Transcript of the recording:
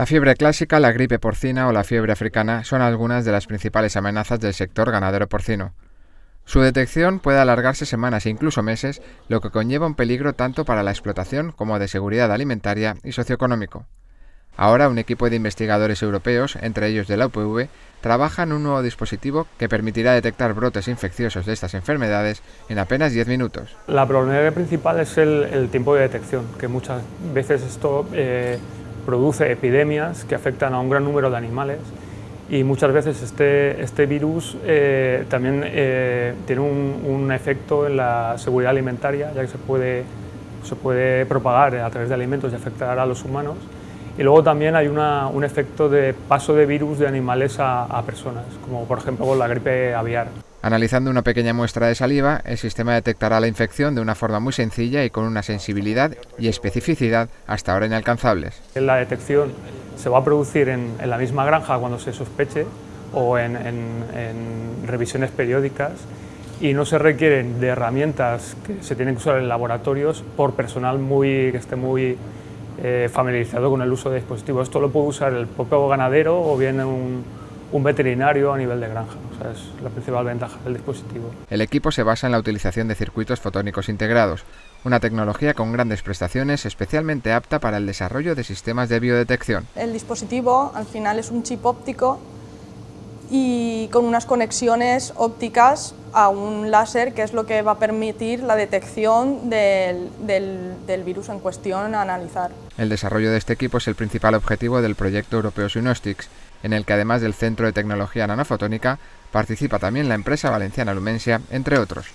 La fiebre clásica, la gripe porcina o la fiebre africana son algunas de las principales amenazas del sector ganadero porcino. Su detección puede alargarse semanas e incluso meses, lo que conlleva un peligro tanto para la explotación como de seguridad alimentaria y socioeconómico. Ahora un equipo de investigadores europeos, entre ellos de la UPV, trabaja en un nuevo dispositivo que permitirá detectar brotes infecciosos de estas enfermedades en apenas 10 minutos. La problemática principal es el, tiempo de detección, que muchas veces esto eh, produce epidemias que afectan a un gran número de animales y muchas veces este, este virus eh, también eh, tiene un, efecto en la seguridad alimentaria, ya que se puede, se puede propagar a través de alimentos y afectar a los humanos. Y luego también hay un efecto de paso de virus de animales a, personas, como por ejemplo con la gripe aviar. Analizando una pequeña muestra de saliva, el sistema detectará la infección de una forma muy sencilla y con una sensibilidad y especificidad hasta ahora inalcanzables. La detección se va a producir en, la misma granja cuando se sospeche o en, revisiones periódicas y no se requieren de herramientas que se tienen que usar en laboratorios por personal muy, que esté muy eh, familiarizado con el uso de dispositivos. Esto lo puede usar el propio ganadero o bien un, un veterinario a nivel de granja. O sea, es la principal ventaja del dispositivo. El equipo se basa en la utilización de circuitos fotónicos integrados, una tecnología con grandes prestaciones especialmente apta para el desarrollo de sistemas de biodetección. El dispositivo al final es un chip óptico y con unas conexiones ópticas a un láser que es lo que va a permitir la detección del, del, virus en cuestión a analizar. El desarrollo de este equipo es el principal objetivo del proyecto europeo Synostics, en el que además del Centro de Tecnología Nanofotónica participa también la empresa valenciana Lumensia, entre otros.